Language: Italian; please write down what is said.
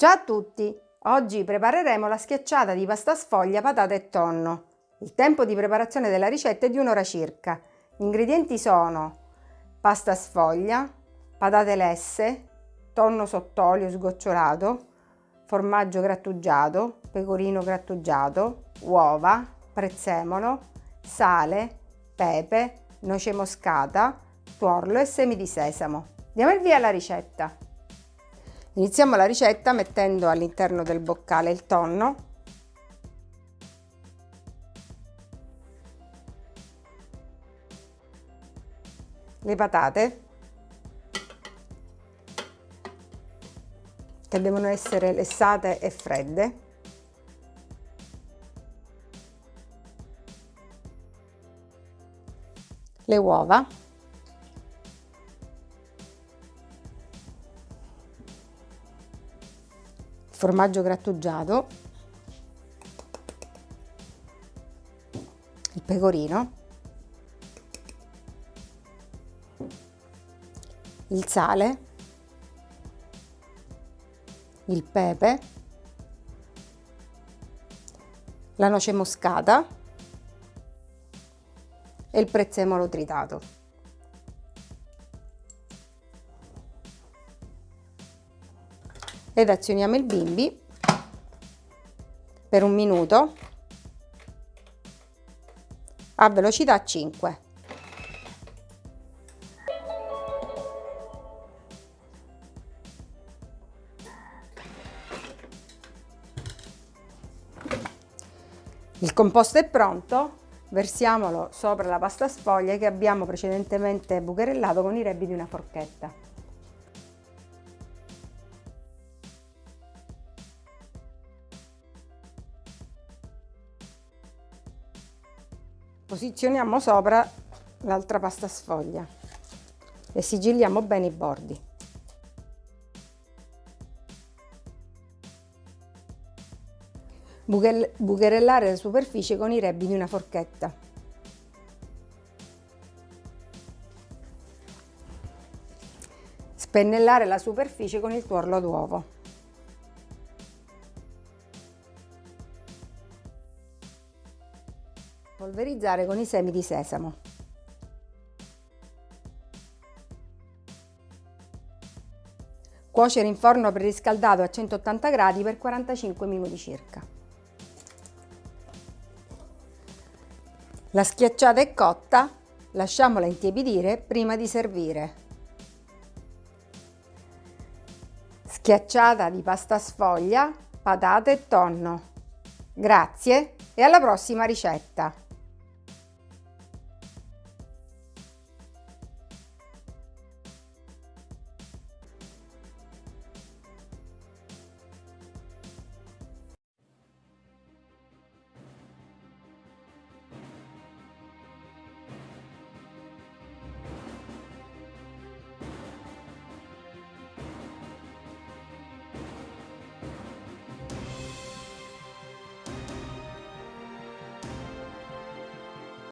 Ciao a tutti! Oggi prepareremo la schiacciata di pasta sfoglia, patate e tonno. Il tempo di preparazione della ricetta è di un'ora circa. Gli ingredienti sono pasta sfoglia, patate lesse, tonno sott'olio sgocciolato, formaggio grattugiato, pecorino grattugiato, uova, prezzemolo, sale, pepe, noce moscata, tuorlo e semi di sesamo. Diamo il via alla ricetta. Iniziamo la ricetta mettendo all'interno del boccale il tonno, le patate. Che devono essere lessate e fredde, le uova formaggio grattugiato, il pecorino, il sale, il pepe, la noce moscata e il prezzemolo tritato. Ed azioniamo il bimbi per un minuto a velocità 5. Il composto è pronto, versiamolo sopra la pasta sfoglia che abbiamo precedentemente bucherellato con i rebbi di una forchetta. Posizioniamo sopra l'altra pasta sfoglia e sigilliamo bene i bordi. Bucherellare la superficie con i rebbi di una forchetta. Spennellare la superficie con il tuorlo d'uovo. Polverizzare con i semi di sesamo. Cuocere in forno preriscaldato a 180 gradi per 45 minuti circa. La schiacciata è cotta, lasciamola intiepidire prima di servire. Schiacciata di pasta sfoglia, patate e tonno. Grazie e alla prossima ricetta!